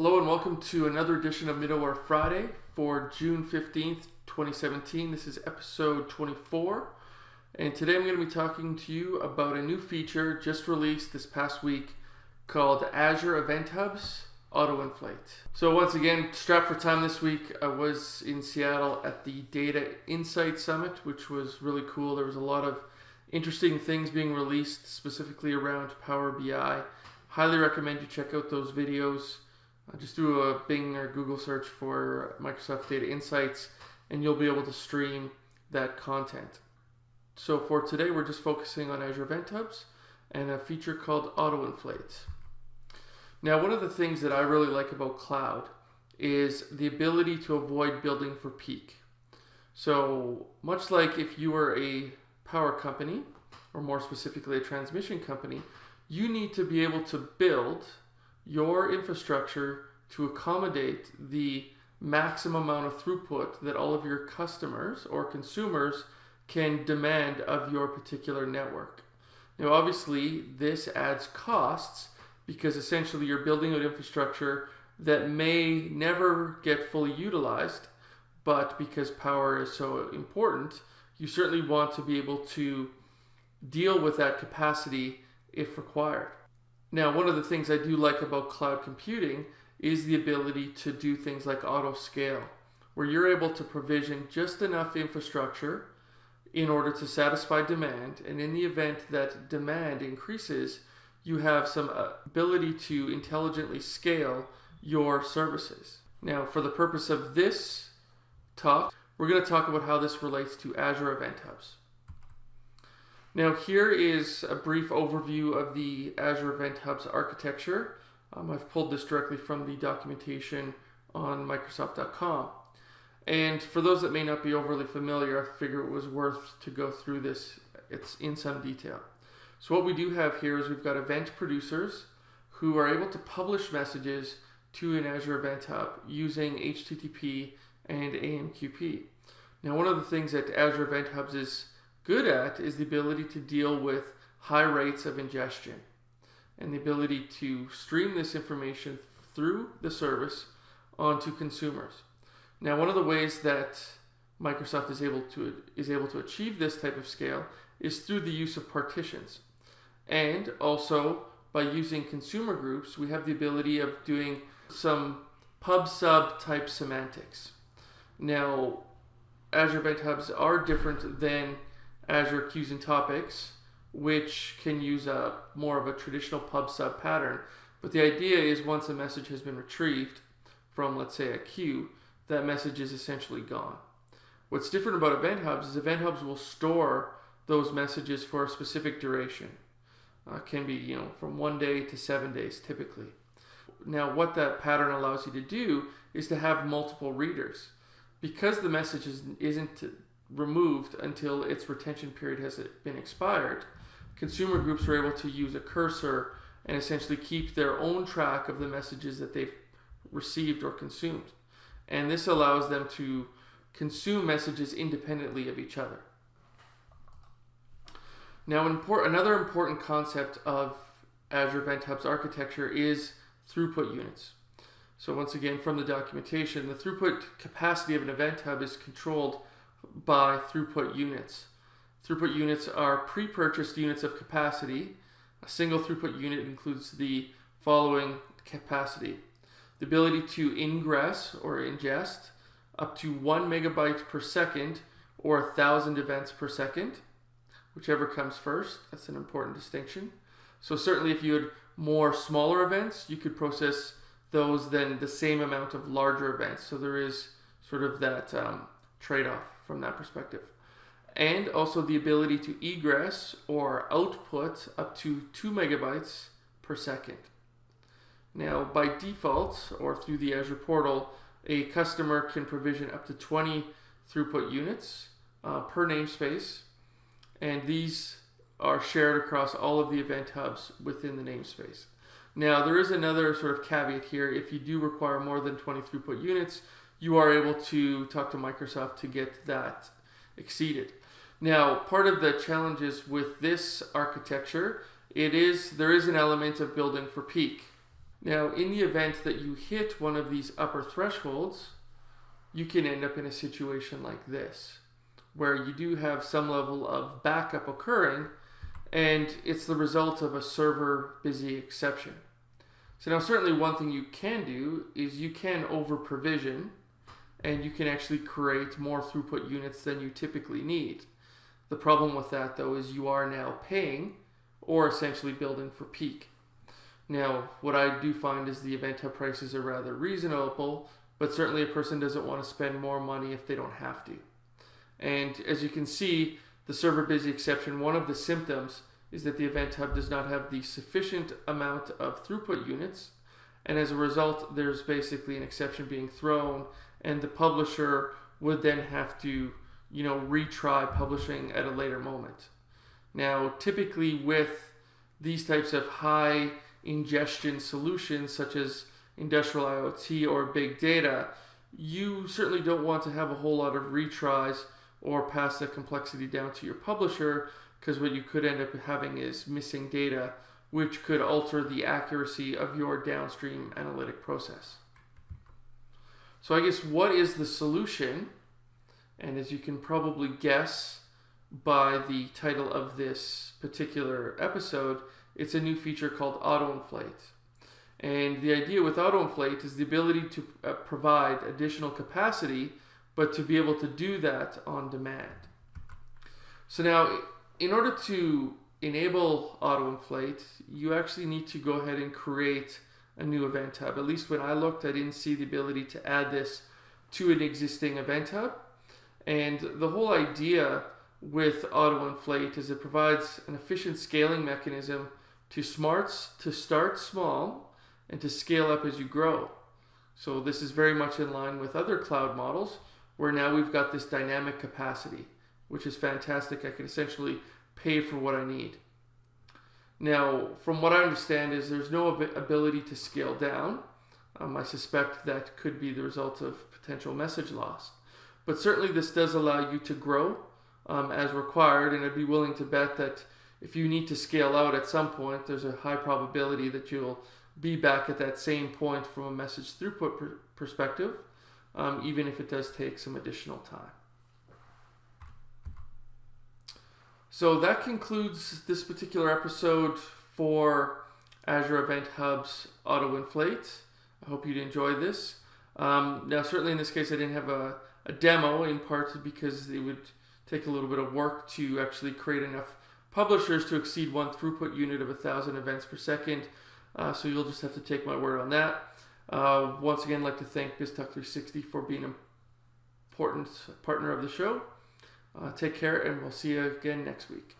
Hello and welcome to another edition of Middleware Friday for June 15th, 2017. This is episode 24. And today I'm going to be talking to you about a new feature just released this past week called Azure Event Hubs Auto Inflate. So once again, strapped for time this week, I was in Seattle at the Data Insight Summit, which was really cool. There was a lot of interesting things being released specifically around Power BI. Highly recommend you check out those videos. Uh, just do a Bing or Google search for Microsoft Data Insights and you'll be able to stream that content. So for today, we're just focusing on Azure Event Hubs and a feature called Auto Inflate. Now, one of the things that I really like about cloud is the ability to avoid building for peak. So much like if you were a power company, or more specifically a transmission company, you need to be able to build your infrastructure to accommodate the maximum amount of throughput that all of your customers or consumers can demand of your particular network. Now, obviously, this adds costs because essentially you're building an infrastructure that may never get fully utilized, but because power is so important, you certainly want to be able to deal with that capacity if required. Now, one of the things I do like about cloud computing is the ability to do things like auto scale, where you're able to provision just enough infrastructure in order to satisfy demand. And in the event that demand increases, you have some uh, ability to intelligently scale your services. Now, for the purpose of this talk, we're going to talk about how this relates to Azure Event Hubs. Now, here is a brief overview of the Azure Event Hubs architecture. Um, I've pulled this directly from the documentation on Microsoft.com. And for those that may not be overly familiar, I figure it was worth to go through this it's in some detail. So what we do have here is we've got event producers who are able to publish messages to an Azure Event Hub using HTTP and AMQP. Now one of the things that Azure Event Hubs is good at is the ability to deal with high rates of ingestion and the ability to stream this information through the service onto consumers. Now, one of the ways that Microsoft is able to is able to achieve this type of scale is through the use of partitions. And also by using consumer groups, we have the ability of doing some pub sub type semantics. Now, Azure Event Hubs are different than Azure Queues and Topics, which can use a more of a traditional pub sub pattern. But the idea is once a message has been retrieved from, let's say, a queue, that message is essentially gone. What's different about Event Hubs is Event Hubs will store those messages for a specific duration. Uh, can be, you know, from one day to seven days typically. Now, what that pattern allows you to do is to have multiple readers. Because the message is, isn't removed until its retention period has been expired, consumer groups are able to use a cursor and essentially keep their own track of the messages that they've received or consumed. And this allows them to consume messages independently of each other. Now, another important concept of Azure Event Hub's architecture is throughput units. So once again, from the documentation, the throughput capacity of an event hub is controlled by throughput units. Throughput units are pre-purchased units of capacity. A single throughput unit includes the following capacity. The ability to ingress or ingest up to one megabyte per second or a thousand events per second, whichever comes first. That's an important distinction. So certainly if you had more smaller events, you could process those than the same amount of larger events. So there is sort of that um, trade-off from that perspective. And also the ability to egress or output up to 2 megabytes per second. Now, by default, or through the Azure portal, a customer can provision up to 20 throughput units uh, per namespace, and these are shared across all of the event hubs within the namespace. Now, there is another sort of caveat here. If you do require more than 20 throughput units, you are able to talk to Microsoft to get that exceeded. Now, part of the challenges with this architecture, it is there is an element of building for peak. Now, in the event that you hit one of these upper thresholds, you can end up in a situation like this, where you do have some level of backup occurring, and it's the result of a server busy exception. So now certainly one thing you can do is you can over provision and you can actually create more throughput units than you typically need. The problem with that though is you are now paying or essentially building for peak. Now, what I do find is the event hub prices are rather reasonable, but certainly a person doesn't want to spend more money if they don't have to. And as you can see, the server busy exception, one of the symptoms is that the event hub does not have the sufficient amount of throughput units. And as a result, there's basically an exception being thrown and the publisher would then have to, you know, retry publishing at a later moment. Now, typically with these types of high ingestion solutions such as industrial IoT or big data, you certainly don't want to have a whole lot of retries or pass the complexity down to your publisher because what you could end up having is missing data which could alter the accuracy of your downstream analytic process. So I guess what is the solution? And as you can probably guess by the title of this particular episode, it's a new feature called auto inflate. And the idea with auto inflate is the ability to uh, provide additional capacity, but to be able to do that on demand. So now, in order to enable auto inflate, you actually need to go ahead and create a new event hub. At least when I looked, I didn't see the ability to add this to an existing event hub. And the whole idea with auto inflate is it provides an efficient scaling mechanism to smarts to start small and to scale up as you grow. So this is very much in line with other cloud models where now we've got this dynamic capacity, which is fantastic. I can essentially pay for what I need. Now, from what I understand is there's no ability to scale down. Um, I suspect that could be the result of potential message loss. But certainly this does allow you to grow um, as required, and I'd be willing to bet that if you need to scale out at some point, there's a high probability that you'll be back at that same point from a message throughput per perspective, um, even if it does take some additional time. So that concludes this particular episode for Azure Event Hub's Auto Inflate. I hope you'd enjoy this. Um, now, certainly in this case, I didn't have a, a demo in part because it would take a little bit of work to actually create enough publishers to exceed one throughput unit of 1,000 events per second. Uh, so you'll just have to take my word on that. Uh, once again, I'd like to thank BizTalk360 for being an important partner of the show. Uh, take care, and we'll see you again next week.